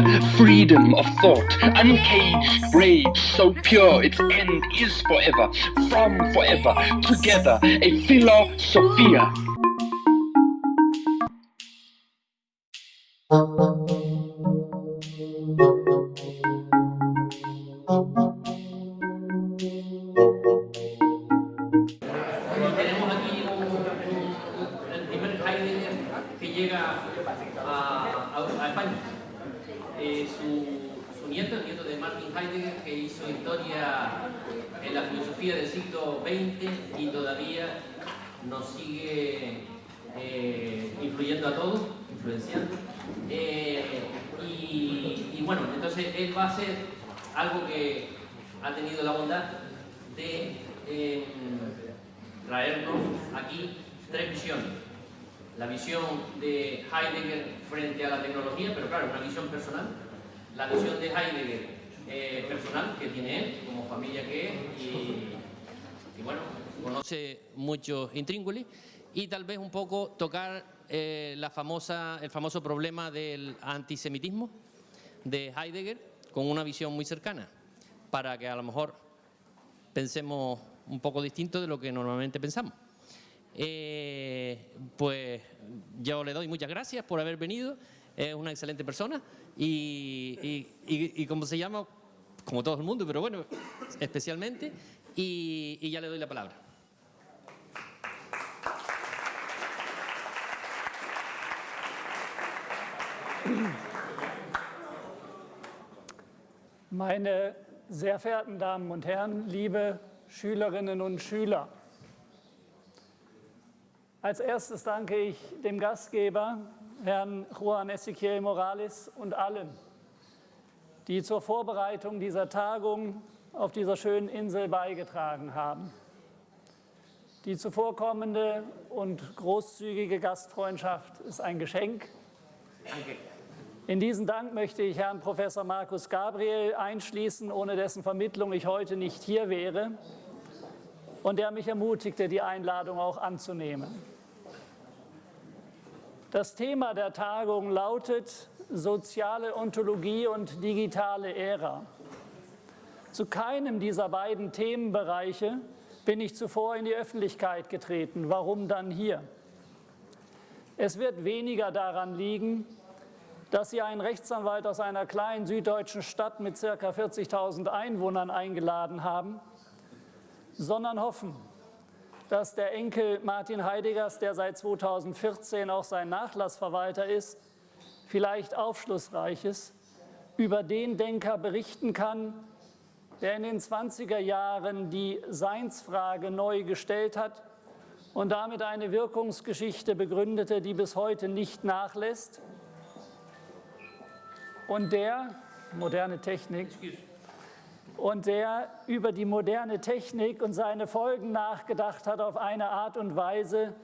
the freedom of thought, uncaged rage, so pure its end is forever, from forever, together, a philosophia. Muchos intríngulis. Y tal vez un poco tocar eh, la famosa, el famoso problema del antisemitismo de Heidegger con una visión muy cercana, para que a lo mejor pensemos un poco distinto de lo que normalmente pensamos. Eh, pues yo le doy muchas gracias por haber venido, es una excelente persona y, como se llama, como todo el mundo, pero bueno, especialmente, y ya le doy la palabra. Meine sehr verehrten Damen und Herren, liebe Schülerinnen und Schüler, als erstes danke ich dem Gastgeber, Herrn Juan Ezequiel Morales und allen, die zur Vorbereitung dieser Tagung auf dieser schönen Insel beigetragen haben. Die zuvorkommende und großzügige Gastfreundschaft ist ein Geschenk. In diesen Dank möchte ich Herrn Professor Markus Gabriel einschließen, ohne dessen Vermittlung ich heute nicht hier wäre und der mich ermutigte, die Einladung auch anzunehmen. Das Thema der Tagung lautet Soziale Ontologie und digitale Ära. Zu keinem dieser beiden Themenbereiche bin ich zuvor in die Öffentlichkeit getreten. Warum dann hier? Es wird weniger daran liegen, dass Sie einen Rechtsanwalt aus einer kleinen süddeutschen Stadt mit ca. 40.000 Einwohnern eingeladen haben, sondern hoffen, dass der Enkel Martin Heideggers, der seit 2014 auch sein Nachlassverwalter ist, vielleicht Aufschlussreiches über den Denker berichten kann, der in den 20er Jahren die Seinsfrage neu gestellt hat und damit eine Wirkungsgeschichte begründete, die bis heute nicht nachlässt und der, moderne Technik, und der über die moderne Technik und seine Folgen nachgedacht hat auf eine Art und Weise,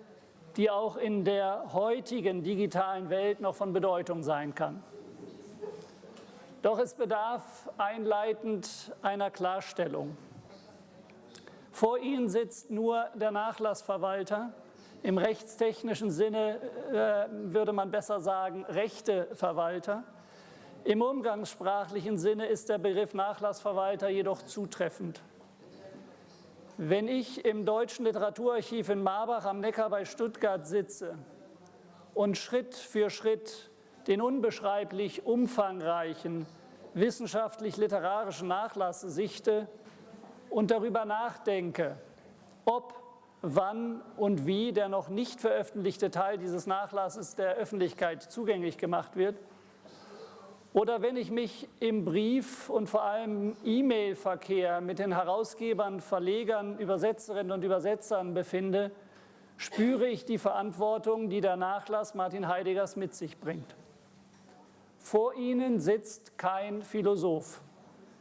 die auch in der heutigen digitalen Welt noch von Bedeutung sein kann. Doch es bedarf einleitend einer Klarstellung. Vor Ihnen sitzt nur der Nachlassverwalter. Im rechtstechnischen Sinne äh, würde man besser sagen, Rechteverwalter. Im umgangssprachlichen Sinne ist der Begriff Nachlassverwalter jedoch zutreffend. Wenn ich im Deutschen Literaturarchiv in Marbach am Neckar bei Stuttgart sitze und Schritt für Schritt den unbeschreiblich umfangreichen wissenschaftlich-literarischen Nachlass sichte und darüber nachdenke, ob, wann und wie der noch nicht veröffentlichte Teil dieses Nachlasses der Öffentlichkeit zugänglich gemacht wird, oder wenn ich mich im Brief- und vor allem E-Mail-Verkehr mit den Herausgebern, Verlegern, Übersetzerinnen und Übersetzern befinde, spüre ich die Verantwortung, die der Nachlass Martin Heideggers mit sich bringt. Vor Ihnen sitzt kein Philosoph.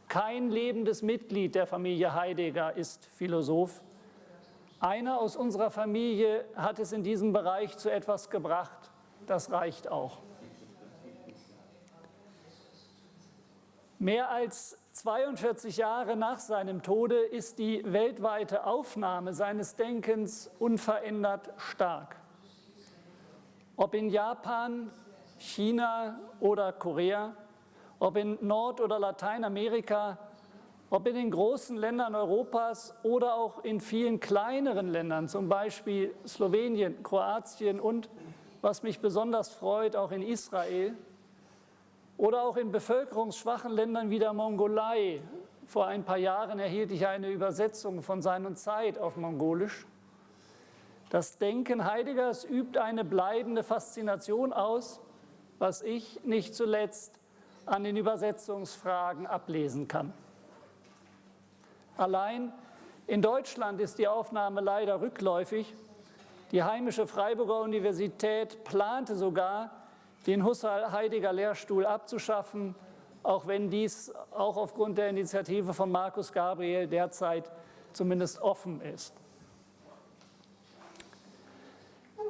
Kein lebendes Mitglied der Familie Heidegger ist Philosoph. Einer aus unserer Familie hat es in diesem Bereich zu etwas gebracht. Das reicht auch. Mehr als 42 Jahre nach seinem Tode ist die weltweite Aufnahme seines Denkens unverändert stark. Ob in Japan, China oder Korea, ob in Nord- oder Lateinamerika, ob in den großen Ländern Europas oder auch in vielen kleineren Ländern, zum Beispiel Slowenien, Kroatien und, was mich besonders freut, auch in Israel oder auch in bevölkerungsschwachen Ländern wie der Mongolei. Vor ein paar Jahren erhielt ich eine Übersetzung von Sein und Zeit auf Mongolisch. Das Denken Heideggers übt eine bleibende Faszination aus, was ich nicht zuletzt an den Übersetzungsfragen ablesen kann. Allein in Deutschland ist die Aufnahme leider rückläufig. Die heimische Freiburger Universität plante sogar, den Husserl-Heidegger-Lehrstuhl abzuschaffen, auch wenn dies auch aufgrund der Initiative von Markus Gabriel derzeit zumindest offen ist.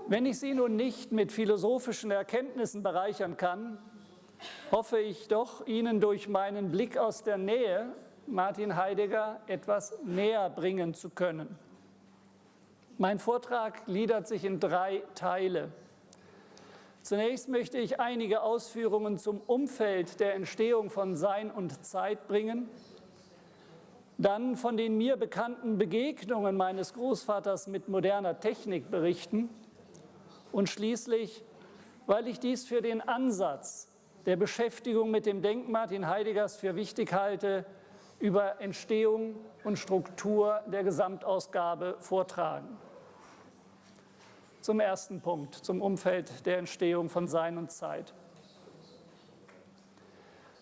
Wenn ich Sie nun nicht mit philosophischen Erkenntnissen bereichern kann, hoffe ich doch, Ihnen durch meinen Blick aus der Nähe Martin Heidegger etwas näher bringen zu können. Mein Vortrag gliedert sich in drei Teile. Zunächst möchte ich einige Ausführungen zum Umfeld der Entstehung von Sein und Zeit bringen, dann von den mir bekannten Begegnungen meines Großvaters mit moderner Technik berichten und schließlich, weil ich dies für den Ansatz der Beschäftigung mit dem Denk Martin Heideggers für wichtig halte, über Entstehung und Struktur der Gesamtausgabe vortragen. Zum ersten Punkt, zum Umfeld der Entstehung von Sein und Zeit.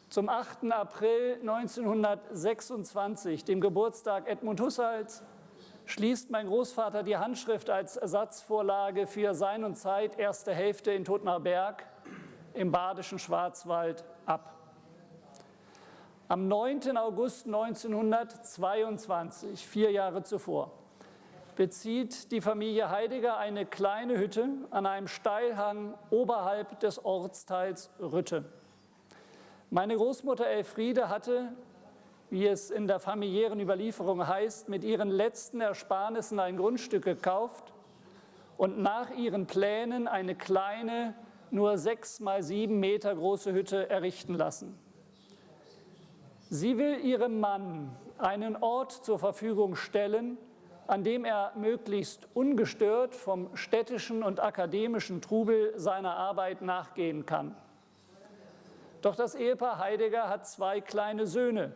Zum 8. April 1926, dem Geburtstag Edmund Husserls, schließt mein Großvater die Handschrift als Ersatzvorlage für Sein und Zeit erste Hälfte in Totner Berg im badischen Schwarzwald ab. Am 9. August 1922, vier Jahre zuvor, bezieht die Familie Heidegger eine kleine Hütte an einem Steilhang oberhalb des Ortsteils Rütte. Meine Großmutter Elfriede hatte, wie es in der familiären Überlieferung heißt, mit ihren letzten Ersparnissen ein Grundstück gekauft und nach ihren Plänen eine kleine, nur sechs mal sieben Meter große Hütte errichten lassen. Sie will ihrem Mann einen Ort zur Verfügung stellen, an dem er möglichst ungestört vom städtischen und akademischen Trubel seiner Arbeit nachgehen kann. Doch das Ehepaar Heidegger hat zwei kleine Söhne,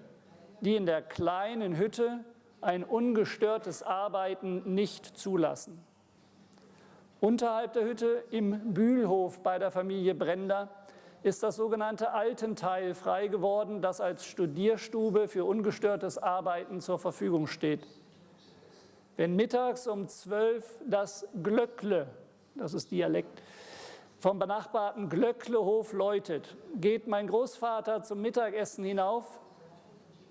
die in der kleinen Hütte ein ungestörtes Arbeiten nicht zulassen. Unterhalb der Hütte im Bühlhof bei der Familie Brender ist das sogenannte Altenteil frei geworden, das als Studierstube für ungestörtes Arbeiten zur Verfügung steht. Wenn mittags um zwölf das Glöckle, das ist Dialekt, vom benachbarten Glöcklehof läutet, geht mein Großvater zum Mittagessen hinauf,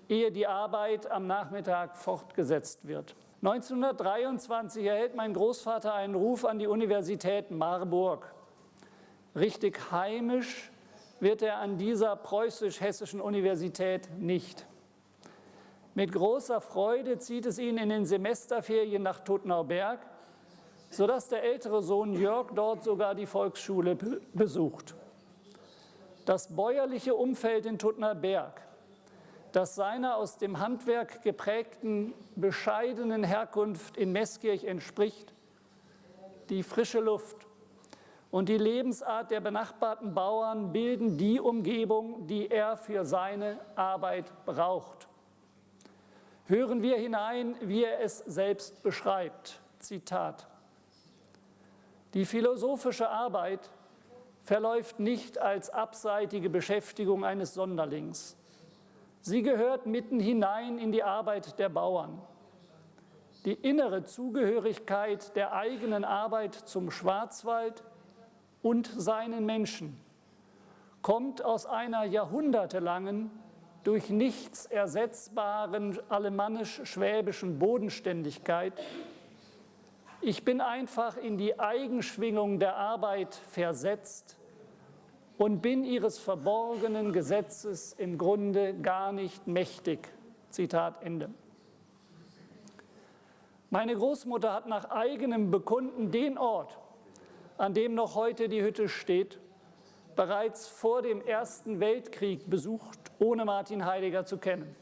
ehe die Arbeit am Nachmittag fortgesetzt wird. 1923 erhält mein Großvater einen Ruf an die Universität Marburg. Richtig heimisch wird er an dieser preußisch-hessischen Universität nicht. Mit großer Freude zieht es ihn in den Semesterferien nach Tottenauberg, sodass der ältere Sohn Jörg dort sogar die Volksschule besucht. Das bäuerliche Umfeld in Tuttnerberg, das seiner aus dem Handwerk geprägten, bescheidenen Herkunft in Meßkirch entspricht, die frische Luft und die Lebensart der benachbarten Bauern bilden die Umgebung, die er für seine Arbeit braucht. Hören wir hinein, wie er es selbst beschreibt. Zitat. Die philosophische Arbeit verläuft nicht als abseitige Beschäftigung eines Sonderlings. Sie gehört mitten hinein in die Arbeit der Bauern. Die innere Zugehörigkeit der eigenen Arbeit zum Schwarzwald und seinen Menschen kommt aus einer jahrhundertelangen durch nichts ersetzbaren alemannisch-schwäbischen Bodenständigkeit. Ich bin einfach in die Eigenschwingung der Arbeit versetzt und bin ihres verborgenen Gesetzes im Grunde gar nicht mächtig. Zitat Ende. Meine Großmutter hat nach eigenem Bekunden den Ort, an dem noch heute die Hütte steht, bereits vor dem Ersten Weltkrieg besucht ohne Martin Heidegger zu kennen.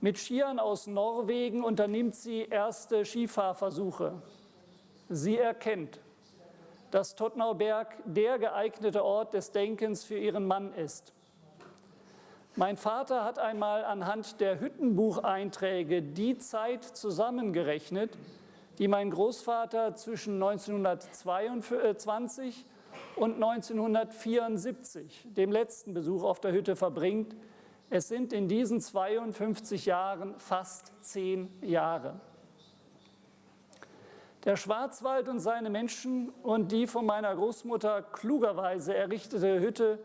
Mit Skiern aus Norwegen unternimmt sie erste Skifahrversuche. Sie erkennt, dass Tottnauberg der geeignete Ort des Denkens für ihren Mann ist. Mein Vater hat einmal anhand der Hüttenbucheinträge die Zeit zusammengerechnet, die mein Großvater zwischen 1922 und 1974, dem letzten Besuch auf der Hütte, verbringt. Es sind in diesen 52 Jahren fast zehn Jahre. Der Schwarzwald und seine Menschen und die von meiner Großmutter klugerweise errichtete Hütte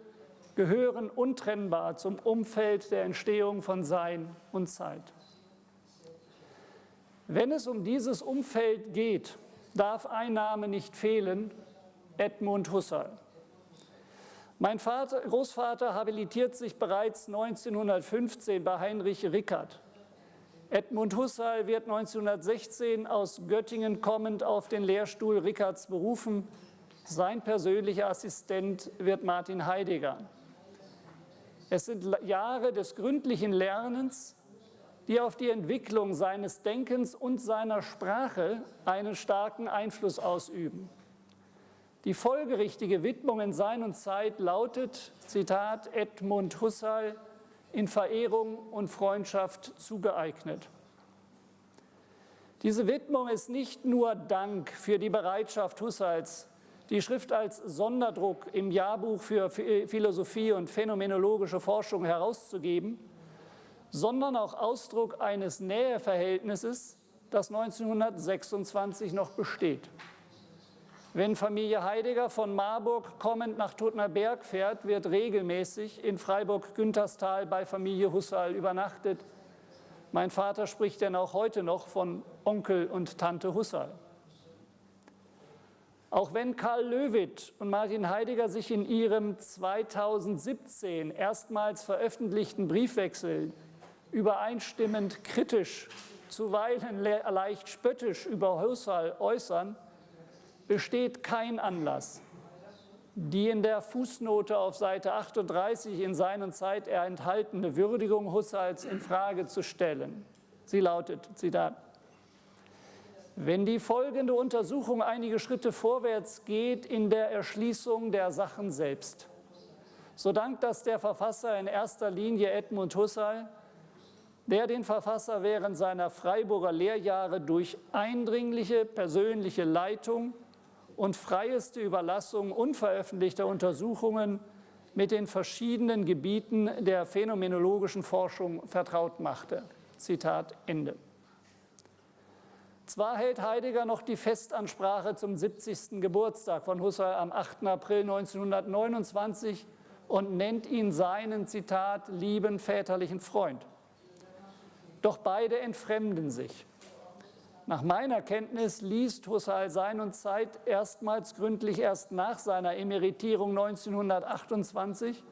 gehören untrennbar zum Umfeld der Entstehung von Sein und Zeit. Wenn es um dieses Umfeld geht, darf ein Name nicht fehlen, Edmund Husserl. Mein Vater, Großvater habilitiert sich bereits 1915 bei Heinrich Rickert. Edmund Husserl wird 1916 aus Göttingen kommend auf den Lehrstuhl Rickerts berufen. Sein persönlicher Assistent wird Martin Heidegger. Es sind Jahre des gründlichen Lernens, die auf die Entwicklung seines Denkens und seiner Sprache einen starken Einfluss ausüben. Die folgerichtige Widmung in Sein und Zeit lautet, Zitat, Edmund Husserl, in Verehrung und Freundschaft zugeeignet. Diese Widmung ist nicht nur Dank für die Bereitschaft Husserls, die Schrift als Sonderdruck im Jahrbuch für Philosophie und phänomenologische Forschung herauszugeben, sondern auch Ausdruck eines Näheverhältnisses, das 1926 noch besteht. Wenn Familie Heidegger von Marburg kommend nach Totner Berg fährt, wird regelmäßig in Freiburg-Günterstal bei Familie Husserl übernachtet. Mein Vater spricht denn auch heute noch von Onkel und Tante Husserl. Auch wenn Karl Löwit und Martin Heidegger sich in ihrem 2017 erstmals veröffentlichten Briefwechsel übereinstimmend kritisch, zuweilen leicht spöttisch über Husserl äußern, besteht kein Anlass, die in der Fußnote auf Seite 38 in seinen Zeit enthaltene Würdigung Husserls in Frage zu stellen. Sie lautet, Zitat, wenn die folgende Untersuchung einige Schritte vorwärts geht in der Erschließung der Sachen selbst, so dankt das der Verfasser in erster Linie Edmund Husserl, der den Verfasser während seiner Freiburger Lehrjahre durch eindringliche persönliche Leitung und freieste Überlassung unveröffentlichter Untersuchungen mit den verschiedenen Gebieten der phänomenologischen Forschung vertraut machte. Zitat Ende. Zwar hält Heidegger noch die Festansprache zum 70. Geburtstag von Husserl am 8. April 1929 und nennt ihn seinen, Zitat, lieben väterlichen Freund. Doch beide entfremden sich. Nach meiner Kenntnis liest Husserl Sein und Zeit erstmals gründlich erst nach seiner Emeritierung 1928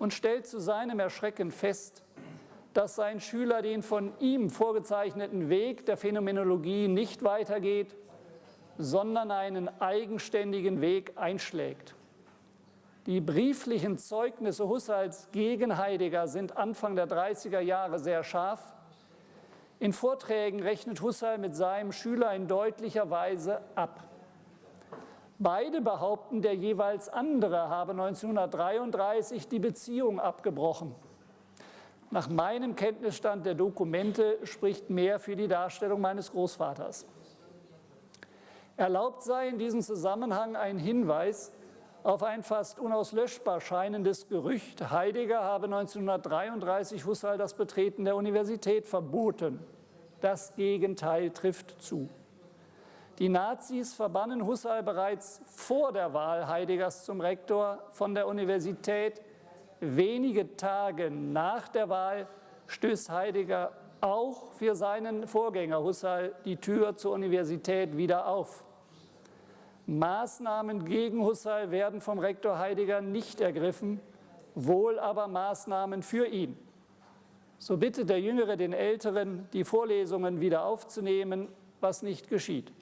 und stellt zu seinem Erschrecken fest, dass sein Schüler den von ihm vorgezeichneten Weg der Phänomenologie nicht weitergeht, sondern einen eigenständigen Weg einschlägt. Die brieflichen Zeugnisse Husserls gegen Heidegger sind Anfang der 30er Jahre sehr scharf in Vorträgen rechnet Husserl mit seinem Schüler in deutlicher Weise ab. Beide behaupten, der jeweils andere habe 1933 die Beziehung abgebrochen. Nach meinem Kenntnisstand der Dokumente spricht mehr für die Darstellung meines Großvaters. Erlaubt sei in diesem Zusammenhang ein Hinweis auf ein fast unauslöschbar scheinendes Gerücht, Heidegger habe 1933 Husserl das Betreten der Universität verboten. Das Gegenteil trifft zu. Die Nazis verbannen Husserl bereits vor der Wahl Heideggers zum Rektor von der Universität. Wenige Tage nach der Wahl stößt Heidegger auch für seinen Vorgänger Husserl die Tür zur Universität wieder auf. Maßnahmen gegen Husserl werden vom Rektor Heidegger nicht ergriffen, wohl aber Maßnahmen für ihn. So bittet der Jüngere den Älteren, die Vorlesungen wieder aufzunehmen, was nicht geschieht.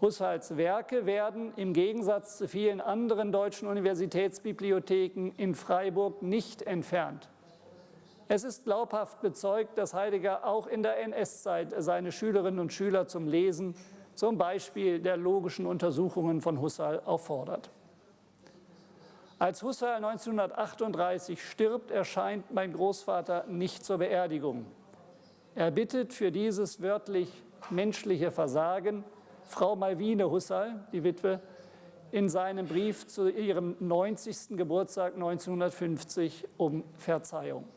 Husserls Werke werden im Gegensatz zu vielen anderen deutschen Universitätsbibliotheken in Freiburg nicht entfernt. Es ist glaubhaft bezeugt, dass Heidegger auch in der NS-Zeit seine Schülerinnen und Schüler zum Lesen, zum Beispiel der logischen Untersuchungen von Husserl, auffordert. Als Husserl 1938 stirbt, erscheint mein Großvater nicht zur Beerdigung. Er bittet für dieses wörtlich menschliche Versagen Frau Malvine Husserl, die Witwe, in seinem Brief zu ihrem 90. Geburtstag 1950 um Verzeihung.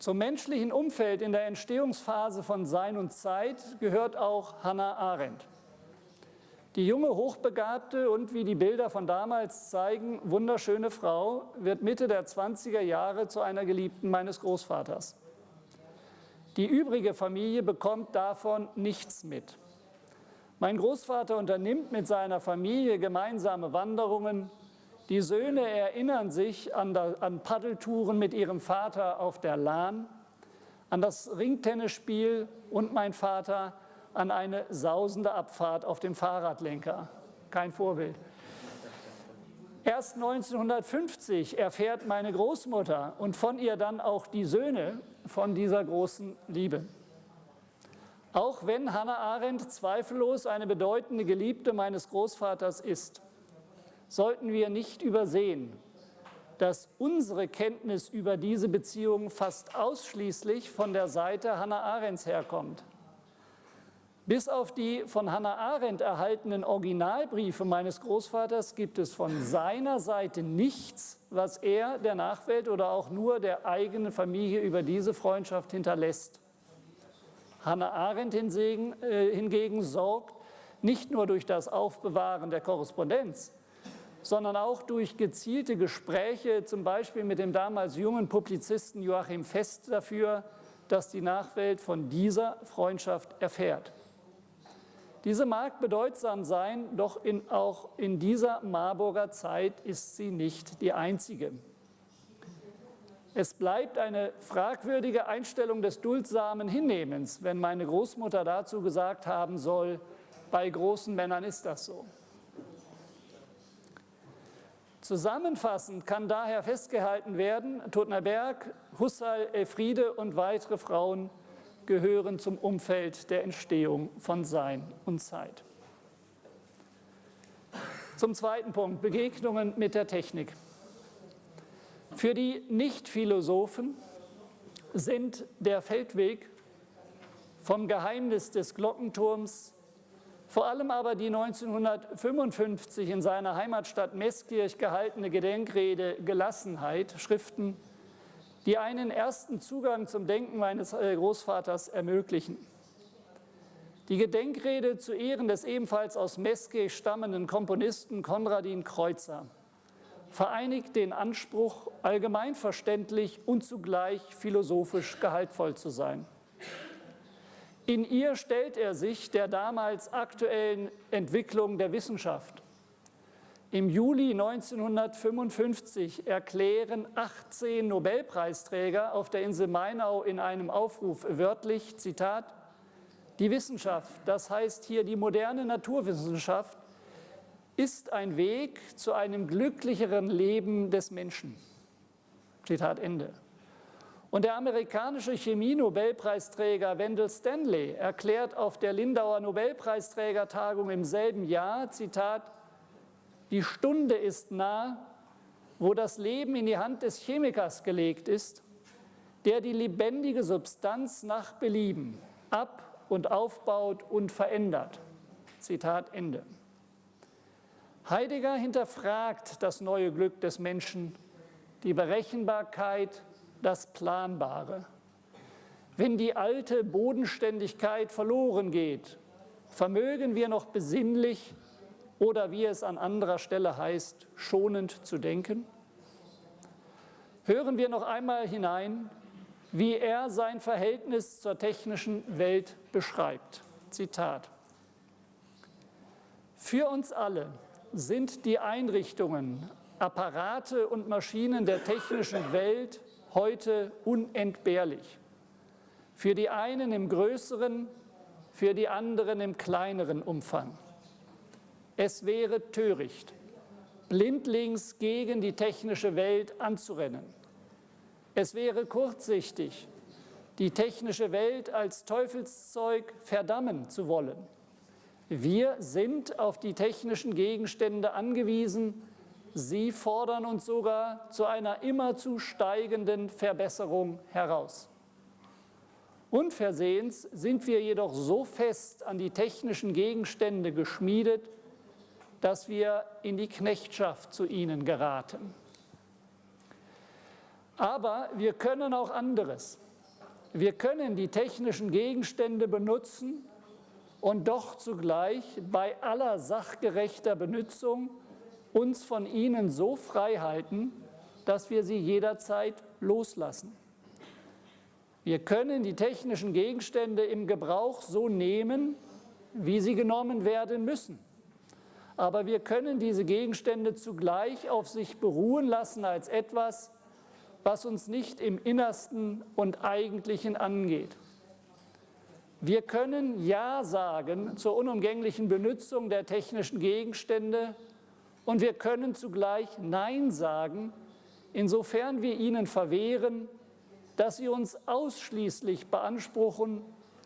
Zum menschlichen Umfeld in der Entstehungsphase von Sein und Zeit gehört auch Hannah Arendt. Die junge, hochbegabte und, wie die Bilder von damals zeigen, wunderschöne Frau wird Mitte der 20er Jahre zu einer Geliebten meines Großvaters. Die übrige Familie bekommt davon nichts mit. Mein Großvater unternimmt mit seiner Familie gemeinsame Wanderungen. Die Söhne erinnern sich an, Paddeltouren mit ihrem Vater auf der Lahn, an das Ringtennisspiel und mein Vater an eine sausende Abfahrt auf dem Fahrradlenker. Kein Vorbild. Erst 1950 erfährt meine Großmutter und von ihr dann auch die Söhne von dieser großen Liebe. Auch wenn Hannah Arendt zweifellos eine bedeutende Geliebte meines Großvaters ist, sollten wir nicht übersehen, dass unsere Kenntnis über diese Beziehung fast ausschließlich von der Seite Hannah Arendts herkommt. Bis auf die von Hannah Arendt erhaltenen Originalbriefe meines Großvaters gibt es von seiner Seite nichts, was er der Nachwelt oder auch nur der eigenen Familie über diese Freundschaft hinterlässt. Hannah Arendt hingegen, äh, hingegen sorgt nicht nur durch das Aufbewahren der Korrespondenz, sondern auch durch gezielte Gespräche, zum Beispiel mit dem damals jungen Publizisten Joachim Fest dafür, dass die Nachwelt von dieser Freundschaft erfährt. Diese mag bedeutsam sein, doch in, auch in dieser Marburger Zeit ist sie nicht die einzige. Es bleibt eine fragwürdige Einstellung des duldsamen Hinnehmens, wenn meine Großmutter dazu gesagt haben soll, bei großen Männern ist das so. Zusammenfassend kann daher festgehalten werden, Totner Berg, Husserl, Elfriede und weitere Frauen gehören zum Umfeld der Entstehung von Sein und Zeit. Zum zweiten Punkt, Begegnungen mit der Technik. Für die Nicht-Philosophen sind der Feldweg vom Geheimnis des Glockenturms, vor allem aber die 1955 in seiner Heimatstadt Meßkirch gehaltene Gedenkrede Gelassenheit, Schriften die einen ersten Zugang zum Denken meines äh, Großvaters ermöglichen. Die Gedenkrede zu Ehren des ebenfalls aus Meske stammenden Komponisten Konradin Kreuzer vereinigt den Anspruch, allgemeinverständlich und zugleich philosophisch gehaltvoll zu sein. In ihr stellt er sich der damals aktuellen Entwicklung der Wissenschaft im Juli 1955 erklären 18 Nobelpreisträger auf der Insel Mainau in einem Aufruf wörtlich, Zitat, die Wissenschaft, das heißt hier die moderne Naturwissenschaft, ist ein Weg zu einem glücklicheren Leben des Menschen. Zitat Ende. Und der amerikanische Chemie-Nobelpreisträger Wendell Stanley erklärt auf der Lindauer Nobelpreisträgertagung im selben Jahr, Zitat, die Stunde ist nah, wo das Leben in die Hand des Chemikers gelegt ist, der die lebendige Substanz nach Belieben ab- und aufbaut und verändert. Zitat Ende. Heidegger hinterfragt das neue Glück des Menschen, die Berechenbarkeit, das Planbare. Wenn die alte Bodenständigkeit verloren geht, vermögen wir noch besinnlich oder wie es an anderer Stelle heißt, schonend zu denken? Hören wir noch einmal hinein, wie er sein Verhältnis zur technischen Welt beschreibt. Zitat. Für uns alle sind die Einrichtungen, Apparate und Maschinen der technischen Welt heute unentbehrlich. Für die einen im größeren, für die anderen im kleineren Umfang. Es wäre töricht, blindlings gegen die technische Welt anzurennen. Es wäre kurzsichtig, die technische Welt als Teufelszeug verdammen zu wollen. Wir sind auf die technischen Gegenstände angewiesen, sie fordern uns sogar zu einer immerzu steigenden Verbesserung heraus. Unversehens sind wir jedoch so fest an die technischen Gegenstände geschmiedet, dass wir in die Knechtschaft zu ihnen geraten. Aber wir können auch anderes. Wir können die technischen Gegenstände benutzen und doch zugleich bei aller sachgerechter Benutzung uns von ihnen so frei halten, dass wir sie jederzeit loslassen. Wir können die technischen Gegenstände im Gebrauch so nehmen, wie sie genommen werden müssen. Aber wir können diese Gegenstände zugleich auf sich beruhen lassen als etwas, was uns nicht im Innersten und Eigentlichen angeht. Wir können Ja sagen zur unumgänglichen Benutzung der technischen Gegenstände und wir können zugleich Nein sagen, insofern wir ihnen verwehren, dass sie uns ausschließlich beanspruchen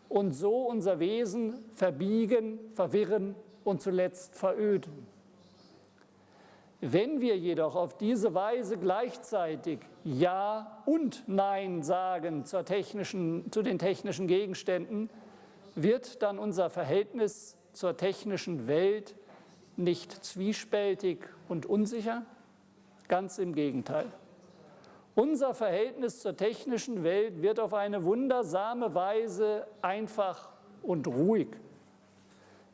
und so unser Wesen verbiegen, verwirren und zuletzt veröden. Wenn wir jedoch auf diese Weise gleichzeitig Ja und Nein sagen zu den technischen Gegenständen, wird dann unser Verhältnis zur technischen Welt nicht zwiespältig und unsicher? Ganz im Gegenteil. Unser Verhältnis zur technischen Welt wird auf eine wundersame Weise einfach und ruhig.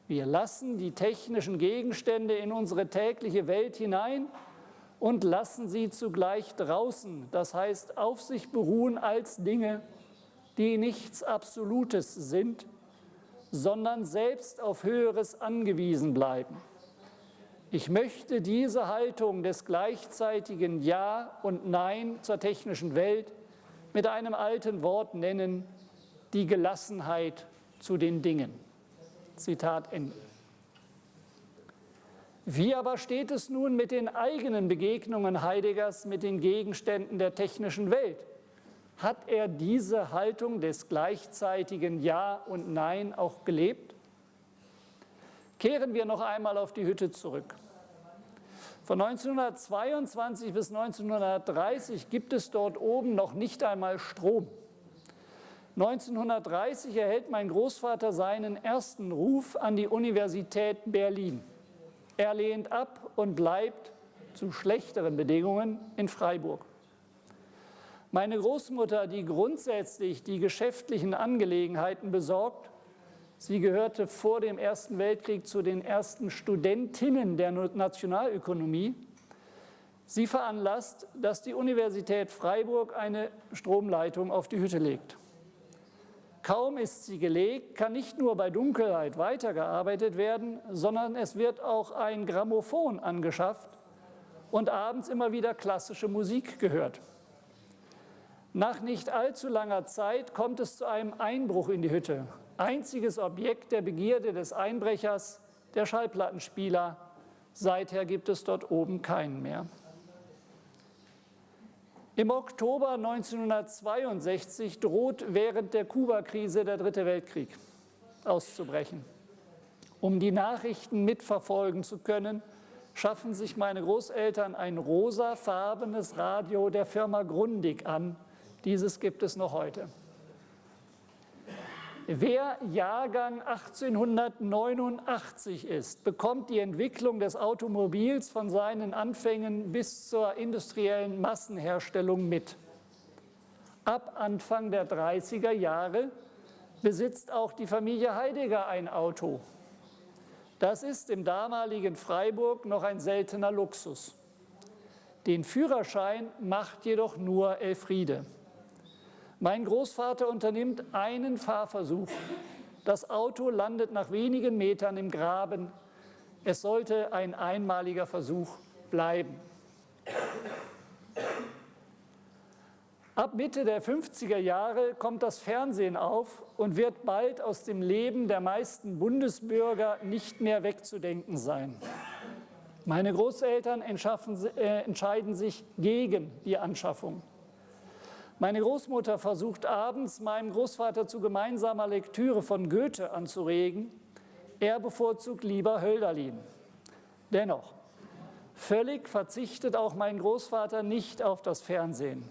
Wir lassen die technischen Gegenstände in unsere tägliche Welt hinein und lassen sie zugleich draußen, das heißt auf sich beruhen als Dinge, die nichts Absolutes sind, sondern selbst auf Höheres angewiesen bleiben. Ich möchte diese Haltung des gleichzeitigen Ja und Nein zur technischen Welt mit einem alten Wort nennen, die Gelassenheit zu den Dingen. Zitat Ende. Wie aber steht es nun mit den eigenen Begegnungen Heideggers mit den Gegenständen der technischen Welt? Hat er diese Haltung des gleichzeitigen Ja und Nein auch gelebt? Kehren wir noch einmal auf die Hütte zurück. Von 1922 bis 1930 gibt es dort oben noch nicht einmal Strom. 1930 erhält mein Großvater seinen ersten Ruf an die Universität Berlin. Er lehnt ab und bleibt zu schlechteren Bedingungen in Freiburg. Meine Großmutter, die grundsätzlich die geschäftlichen Angelegenheiten besorgt, sie gehörte vor dem Ersten Weltkrieg zu den ersten Studentinnen der Nationalökonomie, sie veranlasst, dass die Universität Freiburg eine Stromleitung auf die Hütte legt. Kaum ist sie gelegt, kann nicht nur bei Dunkelheit weitergearbeitet werden, sondern es wird auch ein Grammophon angeschafft und abends immer wieder klassische Musik gehört. Nach nicht allzu langer Zeit kommt es zu einem Einbruch in die Hütte. Einziges Objekt der Begierde des Einbrechers, der Schallplattenspieler. Seither gibt es dort oben keinen mehr. Im Oktober 1962 droht während der Kuba-Krise der Dritte Weltkrieg auszubrechen. Um die Nachrichten mitverfolgen zu können, schaffen sich meine Großeltern ein rosafarbenes Radio der Firma Grundig an. Dieses gibt es noch heute. Wer Jahrgang 1889 ist, bekommt die Entwicklung des Automobils von seinen Anfängen bis zur industriellen Massenherstellung mit. Ab Anfang der 30er Jahre besitzt auch die Familie Heidegger ein Auto. Das ist im damaligen Freiburg noch ein seltener Luxus. Den Führerschein macht jedoch nur Elfriede. Mein Großvater unternimmt einen Fahrversuch. Das Auto landet nach wenigen Metern im Graben. Es sollte ein einmaliger Versuch bleiben. Ab Mitte der 50er Jahre kommt das Fernsehen auf und wird bald aus dem Leben der meisten Bundesbürger nicht mehr wegzudenken sein. Meine Großeltern äh, entscheiden sich gegen die Anschaffung. Meine Großmutter versucht abends, meinem Großvater zu gemeinsamer Lektüre von Goethe anzuregen. Er bevorzugt lieber Hölderlin. Dennoch, völlig verzichtet auch mein Großvater nicht auf das Fernsehen.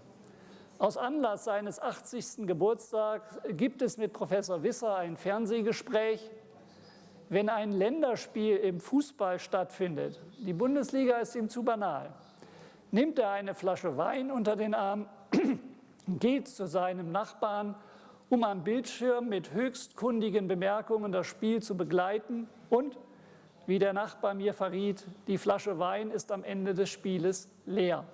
Aus Anlass seines 80. Geburtstags gibt es mit Professor Wisser ein Fernsehgespräch. Wenn ein Länderspiel im Fußball stattfindet, die Bundesliga ist ihm zu banal, nimmt er eine Flasche Wein unter den Arm, geht zu seinem Nachbarn, um am Bildschirm mit höchst kundigen Bemerkungen das Spiel zu begleiten und, wie der Nachbar mir verriet, die Flasche Wein ist am Ende des Spieles leer.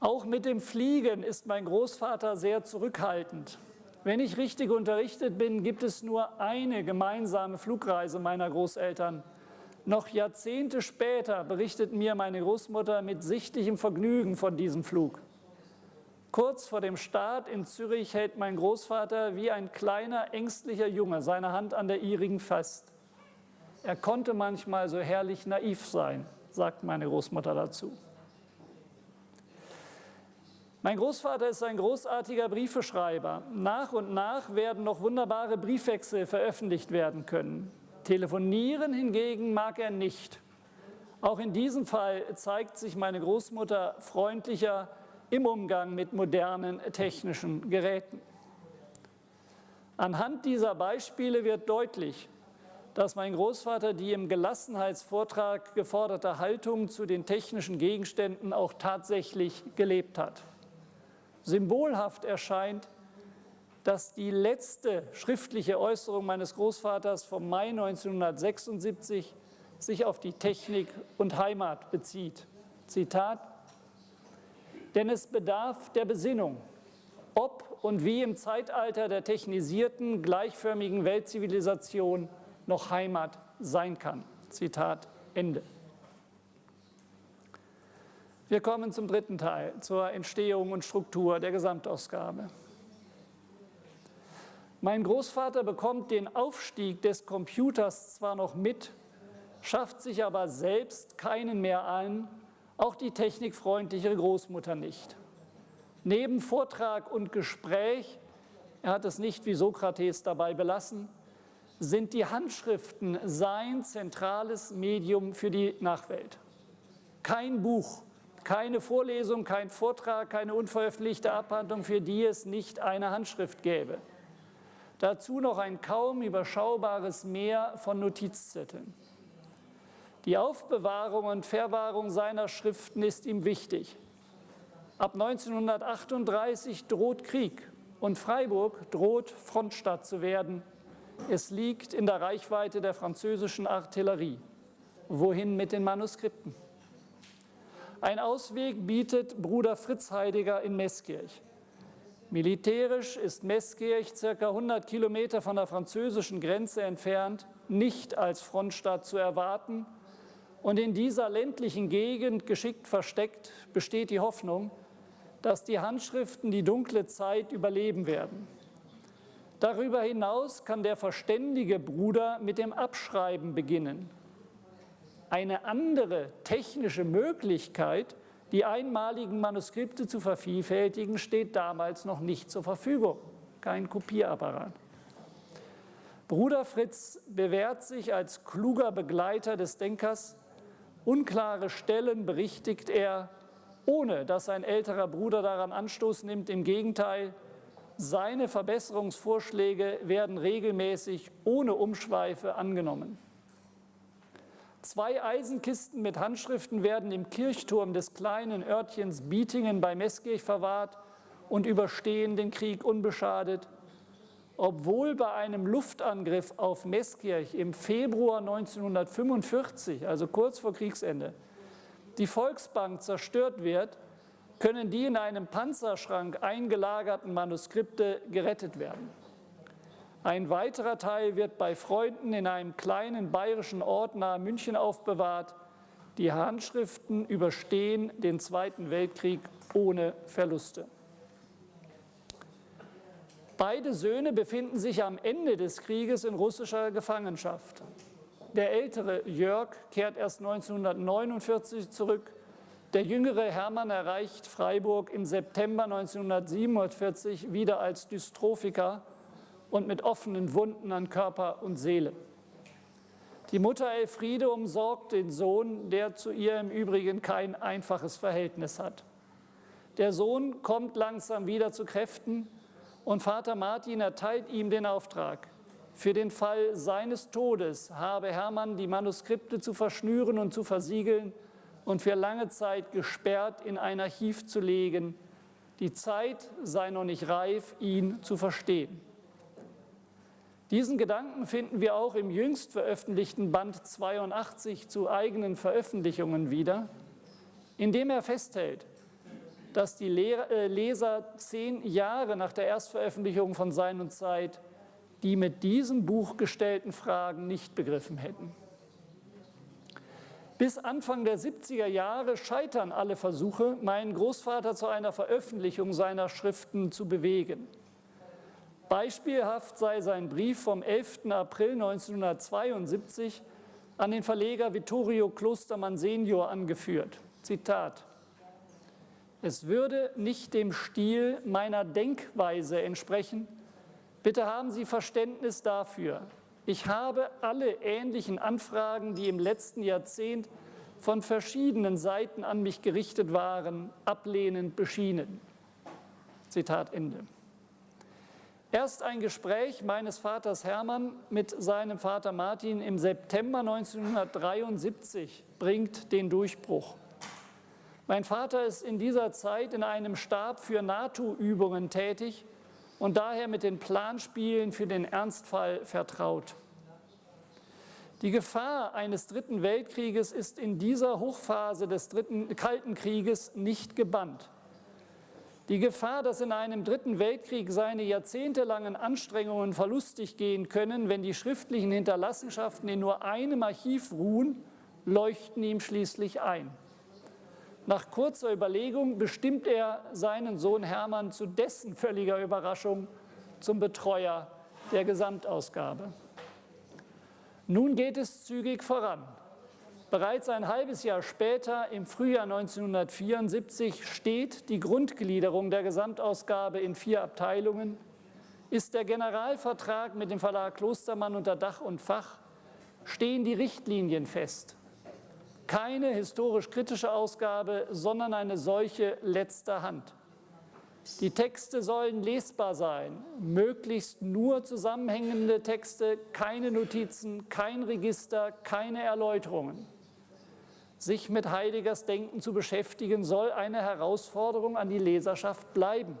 Auch mit dem Fliegen ist mein Großvater sehr zurückhaltend. Wenn ich richtig unterrichtet bin, gibt es nur eine gemeinsame Flugreise meiner Großeltern. Noch Jahrzehnte später berichtet mir meine Großmutter mit sichtlichem Vergnügen von diesem Flug. Kurz vor dem Start in Zürich hält mein Großvater wie ein kleiner, ängstlicher Junge seine Hand an der ihrigen fest. Er konnte manchmal so herrlich naiv sein, sagt meine Großmutter dazu. Mein Großvater ist ein großartiger Briefeschreiber. Nach und nach werden noch wunderbare Briefwechsel veröffentlicht werden können. Telefonieren hingegen mag er nicht. Auch in diesem Fall zeigt sich meine Großmutter freundlicher im Umgang mit modernen technischen Geräten. Anhand dieser Beispiele wird deutlich, dass mein Großvater die im Gelassenheitsvortrag geforderte Haltung zu den technischen Gegenständen auch tatsächlich gelebt hat symbolhaft erscheint, dass die letzte schriftliche Äußerung meines Großvaters vom Mai 1976 sich auf die Technik und Heimat bezieht. Zitat, denn es bedarf der Besinnung, ob und wie im Zeitalter der technisierten, gleichförmigen Weltzivilisation noch Heimat sein kann. Zitat Ende. Wir kommen zum dritten Teil, zur Entstehung und Struktur der Gesamtausgabe. Mein Großvater bekommt den Aufstieg des Computers zwar noch mit, schafft sich aber selbst keinen mehr ein, auch die technikfreundliche Großmutter nicht. Neben Vortrag und Gespräch, er hat es nicht wie Sokrates dabei belassen, sind die Handschriften sein zentrales Medium für die Nachwelt. Kein Buch keine Vorlesung, kein Vortrag, keine unveröffentlichte Abhandlung, für die es nicht eine Handschrift gäbe. Dazu noch ein kaum überschaubares Meer von Notizzetteln. Die Aufbewahrung und Verwahrung seiner Schriften ist ihm wichtig. Ab 1938 droht Krieg und Freiburg droht Frontstadt zu werden. Es liegt in der Reichweite der französischen Artillerie. Wohin mit den Manuskripten? Ein Ausweg bietet Bruder Fritz Heidegger in Meßkirch. Militärisch ist Meßkirch ca. 100 Kilometer von der französischen Grenze entfernt, nicht als Frontstadt zu erwarten. Und in dieser ländlichen Gegend geschickt versteckt besteht die Hoffnung, dass die Handschriften die dunkle Zeit überleben werden. Darüber hinaus kann der verständige Bruder mit dem Abschreiben beginnen eine andere technische Möglichkeit, die einmaligen Manuskripte zu vervielfältigen, steht damals noch nicht zur Verfügung. Kein Kopierapparat. Bruder Fritz bewährt sich als kluger Begleiter des Denkers. Unklare Stellen berichtigt er, ohne dass sein älterer Bruder daran Anstoß nimmt. Im Gegenteil, seine Verbesserungsvorschläge werden regelmäßig ohne Umschweife angenommen. Zwei Eisenkisten mit Handschriften werden im Kirchturm des kleinen Örtchens Bietingen bei Meßkirch verwahrt und überstehen den Krieg unbeschadet. Obwohl bei einem Luftangriff auf Meßkirch im Februar 1945, also kurz vor Kriegsende, die Volksbank zerstört wird, können die in einem Panzerschrank eingelagerten Manuskripte gerettet werden. Ein weiterer Teil wird bei Freunden in einem kleinen bayerischen Ort nahe München aufbewahrt. Die Handschriften überstehen den Zweiten Weltkrieg ohne Verluste. Beide Söhne befinden sich am Ende des Krieges in russischer Gefangenschaft. Der ältere Jörg kehrt erst 1949 zurück. Der jüngere Hermann erreicht Freiburg im September 1947 wieder als Dystrophiker und mit offenen Wunden an Körper und Seele. Die Mutter Elfriede umsorgt den Sohn, der zu ihr im Übrigen kein einfaches Verhältnis hat. Der Sohn kommt langsam wieder zu Kräften und Vater Martin erteilt ihm den Auftrag. Für den Fall seines Todes habe Hermann die Manuskripte zu verschnüren und zu versiegeln und für lange Zeit gesperrt in ein Archiv zu legen. Die Zeit sei noch nicht reif, ihn zu verstehen. Diesen Gedanken finden wir auch im jüngst veröffentlichten Band 82 zu eigenen Veröffentlichungen wieder, in dem er festhält, dass die äh, Leser zehn Jahre nach der Erstveröffentlichung von Sein und Zeit die mit diesem Buch gestellten Fragen nicht begriffen hätten. Bis Anfang der 70er Jahre scheitern alle Versuche, meinen Großvater zu einer Veröffentlichung seiner Schriften zu bewegen. Beispielhaft sei sein Brief vom 11. April 1972 an den Verleger Vittorio Klostermann senior angeführt. Zitat. Es würde nicht dem Stil meiner Denkweise entsprechen. Bitte haben Sie Verständnis dafür. Ich habe alle ähnlichen Anfragen, die im letzten Jahrzehnt von verschiedenen Seiten an mich gerichtet waren, ablehnend beschienen. Zitat Ende. Erst ein Gespräch meines Vaters Hermann mit seinem Vater Martin im September 1973 bringt den Durchbruch. Mein Vater ist in dieser Zeit in einem Stab für NATO-Übungen tätig und daher mit den Planspielen für den Ernstfall vertraut. Die Gefahr eines Dritten Weltkrieges ist in dieser Hochphase des dritten, Kalten Krieges nicht gebannt. Die Gefahr, dass in einem dritten Weltkrieg seine jahrzehntelangen Anstrengungen verlustig gehen können, wenn die schriftlichen Hinterlassenschaften in nur einem Archiv ruhen, leuchten ihm schließlich ein. Nach kurzer Überlegung bestimmt er seinen Sohn Hermann zu dessen völliger Überraschung zum Betreuer der Gesamtausgabe. Nun geht es zügig voran. Bereits ein halbes Jahr später, im Frühjahr 1974, steht die Grundgliederung der Gesamtausgabe in vier Abteilungen, ist der Generalvertrag mit dem Verlag Klostermann unter Dach und Fach, stehen die Richtlinien fest. Keine historisch-kritische Ausgabe, sondern eine solche letzter Hand. Die Texte sollen lesbar sein, möglichst nur zusammenhängende Texte, keine Notizen, kein Register, keine Erläuterungen. Sich mit Heideggers Denken zu beschäftigen, soll eine Herausforderung an die Leserschaft bleiben.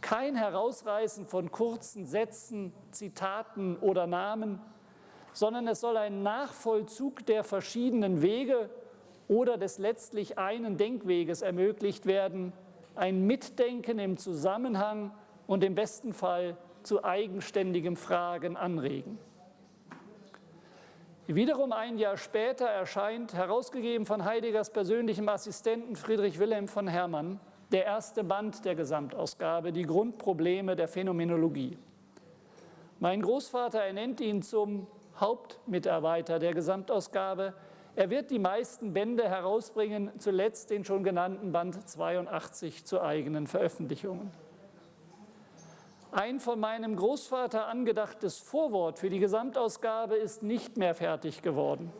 Kein Herausreißen von kurzen Sätzen, Zitaten oder Namen, sondern es soll ein Nachvollzug der verschiedenen Wege oder des letztlich einen Denkweges ermöglicht werden, ein Mitdenken im Zusammenhang und im besten Fall zu eigenständigem Fragen anregen. Wiederum ein Jahr später erscheint, herausgegeben von Heideggers persönlichem Assistenten Friedrich Wilhelm von Hermann, der erste Band der Gesamtausgabe, die Grundprobleme der Phänomenologie. Mein Großvater ernennt ihn zum Hauptmitarbeiter der Gesamtausgabe. Er wird die meisten Bände herausbringen, zuletzt den schon genannten Band 82 zu eigenen Veröffentlichungen. Ein von meinem Großvater angedachtes Vorwort für die Gesamtausgabe ist nicht mehr fertig geworden.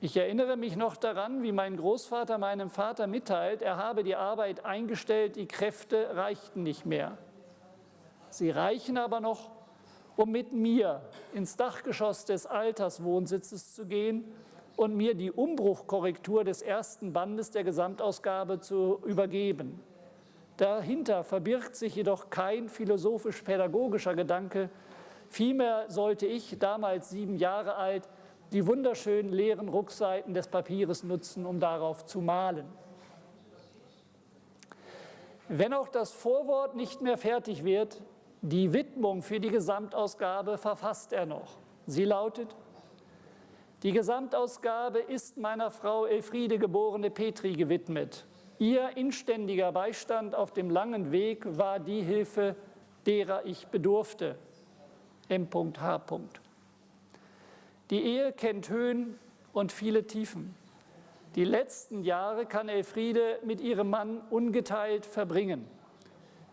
Ich erinnere mich noch daran, wie mein Großvater meinem Vater mitteilt, er habe die Arbeit eingestellt, die Kräfte reichten nicht mehr. Sie reichen aber noch, um mit mir ins Dachgeschoss des Alterswohnsitzes zu gehen und mir die Umbruchkorrektur des ersten Bandes der Gesamtausgabe zu übergeben. Dahinter verbirgt sich jedoch kein philosophisch-pädagogischer Gedanke. Vielmehr sollte ich, damals sieben Jahre alt, die wunderschönen leeren Rückseiten des Papieres nutzen, um darauf zu malen. Wenn auch das Vorwort nicht mehr fertig wird, die Widmung für die Gesamtausgabe verfasst er noch. Sie lautet, Die Gesamtausgabe ist meiner Frau Elfriede geborene Petri gewidmet. Ihr inständiger Beistand auf dem langen Weg war die Hilfe, derer ich bedurfte. M.H. Die Ehe kennt Höhen und viele Tiefen. Die letzten Jahre kann Elfriede mit ihrem Mann ungeteilt verbringen.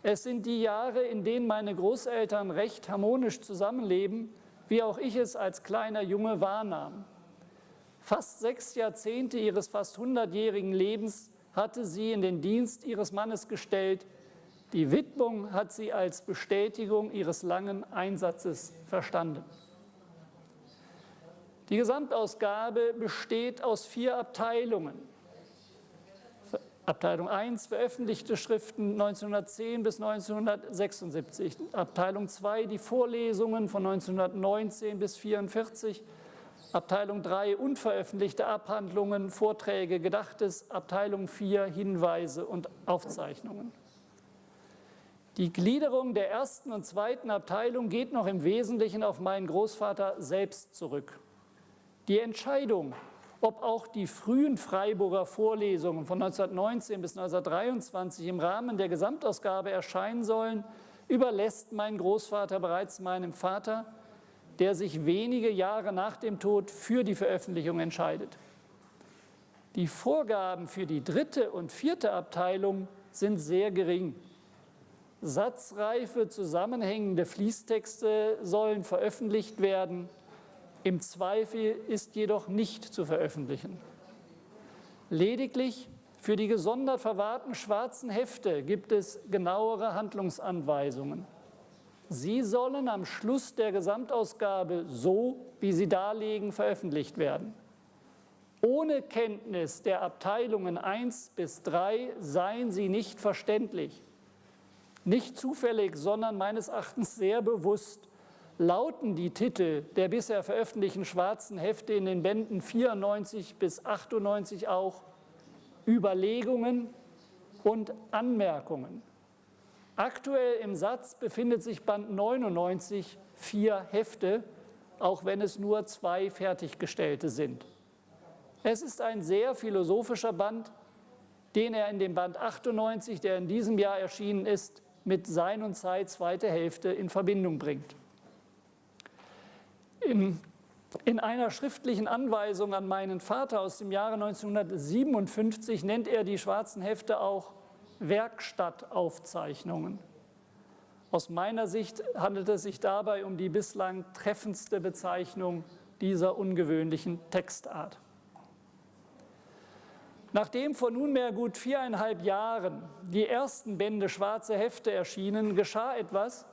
Es sind die Jahre, in denen meine Großeltern recht harmonisch zusammenleben, wie auch ich es als kleiner Junge wahrnahm. Fast sechs Jahrzehnte ihres fast hundertjährigen Lebens hatte sie in den Dienst ihres Mannes gestellt. Die Widmung hat sie als Bestätigung ihres langen Einsatzes verstanden. Die Gesamtausgabe besteht aus vier Abteilungen. Abteilung 1 veröffentlichte Schriften 1910 bis 1976, Abteilung 2 die Vorlesungen von 1919 bis 1944, Abteilung 3 unveröffentlichte Abhandlungen, Vorträge, Gedachtes, Abteilung 4 Hinweise und Aufzeichnungen. Die Gliederung der ersten und zweiten Abteilung geht noch im Wesentlichen auf meinen Großvater selbst zurück. Die Entscheidung, ob auch die frühen Freiburger Vorlesungen von 1919 bis 1923 im Rahmen der Gesamtausgabe erscheinen sollen, überlässt mein Großvater bereits meinem Vater, der sich wenige Jahre nach dem Tod für die Veröffentlichung entscheidet. Die Vorgaben für die dritte und vierte Abteilung sind sehr gering. Satzreife zusammenhängende Fließtexte sollen veröffentlicht werden, im Zweifel ist jedoch nicht zu veröffentlichen. Lediglich für die gesondert verwahrten schwarzen Hefte gibt es genauere Handlungsanweisungen. Sie sollen am Schluss der Gesamtausgabe so, wie sie darlegen, veröffentlicht werden. Ohne Kenntnis der Abteilungen 1 bis 3 seien sie nicht verständlich. Nicht zufällig, sondern meines Erachtens sehr bewusst lauten die Titel der bisher veröffentlichten schwarzen Hefte in den Bänden 94 bis 98 auch Überlegungen und Anmerkungen. Aktuell im Satz befindet sich Band 99 vier Hefte, auch wenn es nur zwei fertiggestellte sind. Es ist ein sehr philosophischer Band, den er in dem Band 98, der in diesem Jahr erschienen ist, mit Sein und Zeit zweite Hälfte in Verbindung bringt. In, in einer schriftlichen Anweisung an meinen Vater aus dem Jahre 1957 nennt er die schwarzen Hefte auch Werkstattaufzeichnungen. Aus meiner Sicht handelt es sich dabei um die bislang treffendste Bezeichnung dieser ungewöhnlichen Textart. Nachdem vor nunmehr gut viereinhalb Jahren die ersten Bände Schwarze Hefte erschienen, geschah etwas,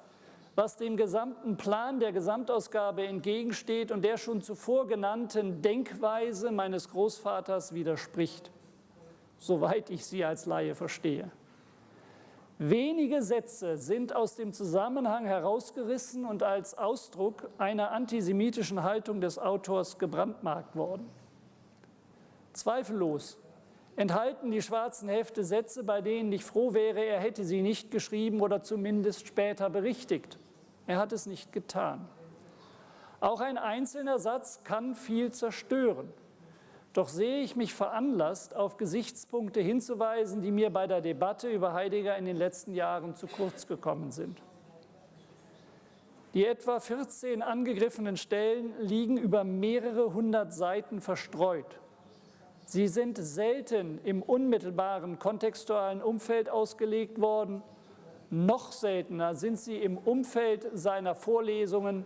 was dem gesamten Plan der Gesamtausgabe entgegensteht und der schon zuvor genannten Denkweise meines Großvaters widerspricht, soweit ich sie als Laie verstehe. Wenige Sätze sind aus dem Zusammenhang herausgerissen und als Ausdruck einer antisemitischen Haltung des Autors gebrandmarkt worden. Zweifellos enthalten die schwarzen Hefte Sätze, bei denen ich froh wäre, er hätte sie nicht geschrieben oder zumindest später berichtigt. Er hat es nicht getan. Auch ein einzelner Satz kann viel zerstören. Doch sehe ich mich veranlasst, auf Gesichtspunkte hinzuweisen, die mir bei der Debatte über Heidegger in den letzten Jahren zu kurz gekommen sind. Die etwa 14 angegriffenen Stellen liegen über mehrere hundert Seiten verstreut. Sie sind selten im unmittelbaren kontextualen Umfeld ausgelegt worden noch seltener sind sie im Umfeld seiner Vorlesungen,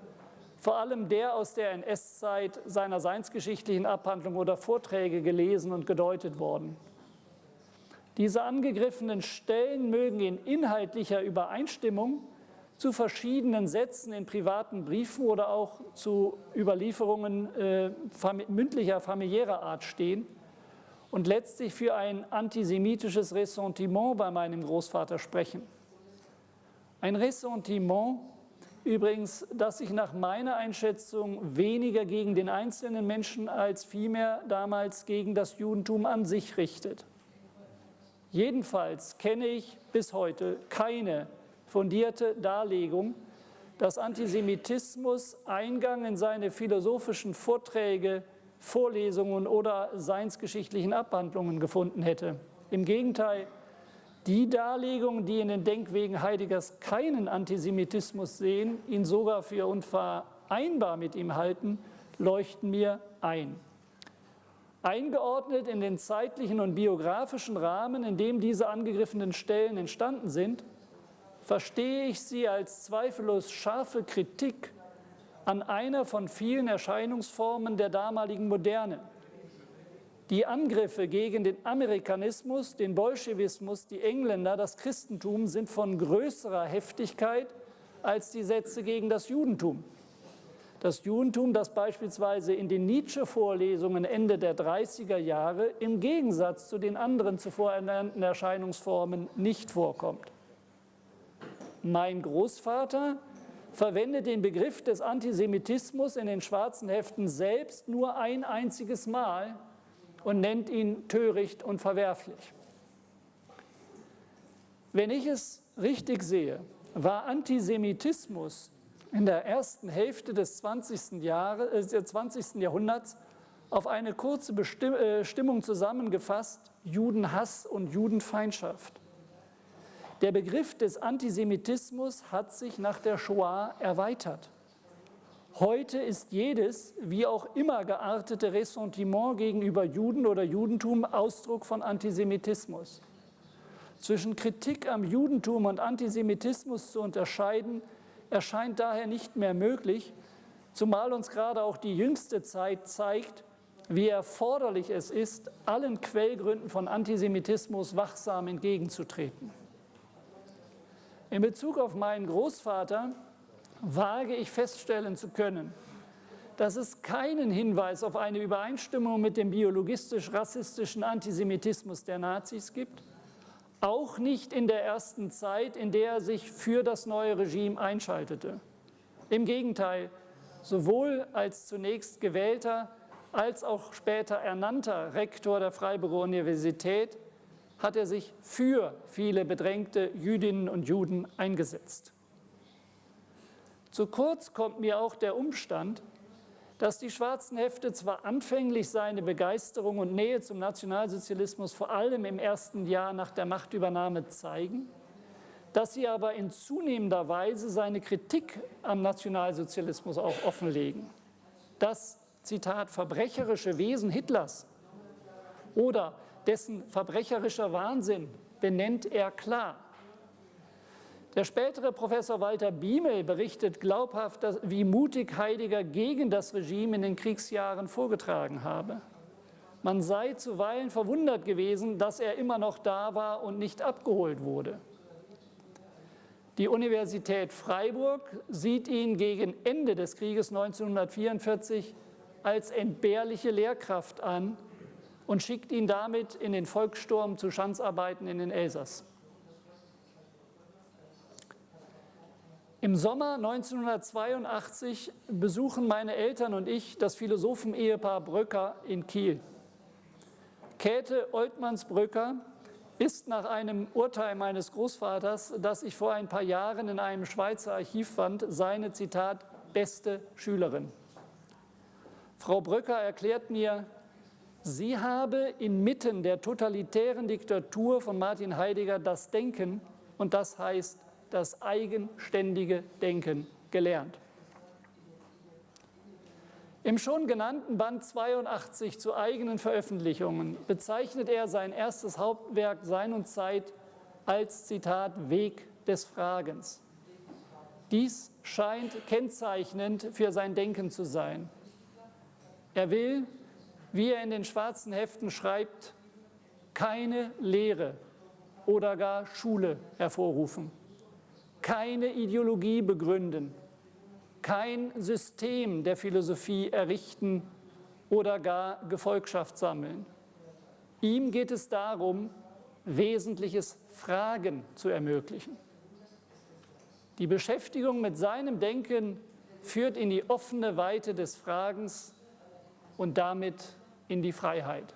vor allem der aus der NS-Zeit seiner seinsgeschichtlichen Abhandlung oder Vorträge gelesen und gedeutet worden. Diese angegriffenen Stellen mögen in inhaltlicher Übereinstimmung zu verschiedenen Sätzen in privaten Briefen oder auch zu Überlieferungen äh, mündlicher, familiärer Art stehen und letztlich für ein antisemitisches Ressentiment bei meinem Großvater sprechen. Ein Ressentiment, übrigens, das sich nach meiner Einschätzung weniger gegen den einzelnen Menschen als vielmehr damals gegen das Judentum an sich richtet. Jedenfalls kenne ich bis heute keine fundierte Darlegung, dass Antisemitismus Eingang in seine philosophischen Vorträge, Vorlesungen oder seinsgeschichtlichen Abhandlungen gefunden hätte. Im Gegenteil, die Darlegungen, die in den Denkwegen Heideggers keinen Antisemitismus sehen, ihn sogar für unvereinbar mit ihm halten, leuchten mir ein. Eingeordnet in den zeitlichen und biografischen Rahmen, in dem diese angegriffenen Stellen entstanden sind, verstehe ich sie als zweifellos scharfe Kritik an einer von vielen Erscheinungsformen der damaligen Moderne. Die Angriffe gegen den Amerikanismus, den Bolschewismus, die Engländer, das Christentum sind von größerer Heftigkeit als die Sätze gegen das Judentum. Das Judentum, das beispielsweise in den Nietzsche-Vorlesungen Ende der 30er Jahre im Gegensatz zu den anderen zuvor ernannten Erscheinungsformen nicht vorkommt. Mein Großvater verwendet den Begriff des Antisemitismus in den schwarzen Heften selbst nur ein einziges Mal und nennt ihn töricht und verwerflich. Wenn ich es richtig sehe, war Antisemitismus in der ersten Hälfte des 20. Jahres, äh, 20. Jahrhunderts auf eine kurze Bestimm äh, zusammengefasst, Judenhass und Judenfeindschaft. Der Begriff des Antisemitismus hat sich nach der Shoah erweitert. Heute ist jedes, wie auch immer geartete Ressentiment gegenüber Juden oder Judentum Ausdruck von Antisemitismus. Zwischen Kritik am Judentum und Antisemitismus zu unterscheiden, erscheint daher nicht mehr möglich, zumal uns gerade auch die jüngste Zeit zeigt, wie erforderlich es ist, allen Quellgründen von Antisemitismus wachsam entgegenzutreten. In Bezug auf meinen Großvater wage ich feststellen zu können, dass es keinen Hinweis auf eine Übereinstimmung mit dem biologistisch-rassistischen Antisemitismus der Nazis gibt, auch nicht in der ersten Zeit, in der er sich für das neue Regime einschaltete. Im Gegenteil, sowohl als zunächst gewählter als auch später ernannter Rektor der Freiburger Universität hat er sich für viele bedrängte Jüdinnen und Juden eingesetzt. Zu kurz kommt mir auch der Umstand, dass die schwarzen Hefte zwar anfänglich seine Begeisterung und Nähe zum Nationalsozialismus vor allem im ersten Jahr nach der Machtübernahme zeigen, dass sie aber in zunehmender Weise seine Kritik am Nationalsozialismus auch offenlegen. Das, Zitat, verbrecherische Wesen Hitlers oder dessen verbrecherischer Wahnsinn benennt er klar. Der spätere Professor Walter Biemel berichtet glaubhaft, wie mutig Heidegger gegen das Regime in den Kriegsjahren vorgetragen habe. Man sei zuweilen verwundert gewesen, dass er immer noch da war und nicht abgeholt wurde. Die Universität Freiburg sieht ihn gegen Ende des Krieges 1944 als entbehrliche Lehrkraft an und schickt ihn damit in den Volkssturm zu Schanzarbeiten in den Elsass. Im Sommer 1982 besuchen meine Eltern und ich das Philosophen-Ehepaar Bröcker in Kiel. Käthe Oltmanns-Bröcker ist nach einem Urteil meines Großvaters, das ich vor ein paar Jahren in einem Schweizer Archiv fand, seine, Zitat, beste Schülerin. Frau Bröcker erklärt mir, Sie habe inmitten der totalitären Diktatur von Martin Heidegger das Denken, und das heißt das eigenständige Denken, gelernt. Im schon genannten Band 82 zu eigenen Veröffentlichungen bezeichnet er sein erstes Hauptwerk Sein und Zeit als, Zitat, Weg des Fragens. Dies scheint kennzeichnend für sein Denken zu sein. Er will, wie er in den schwarzen Heften schreibt, keine Lehre oder gar Schule hervorrufen, keine Ideologie begründen, kein System der Philosophie errichten oder gar Gefolgschaft sammeln. Ihm geht es darum, wesentliches Fragen zu ermöglichen. Die Beschäftigung mit seinem Denken führt in die offene Weite des Fragens und damit in die Freiheit.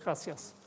Gracias.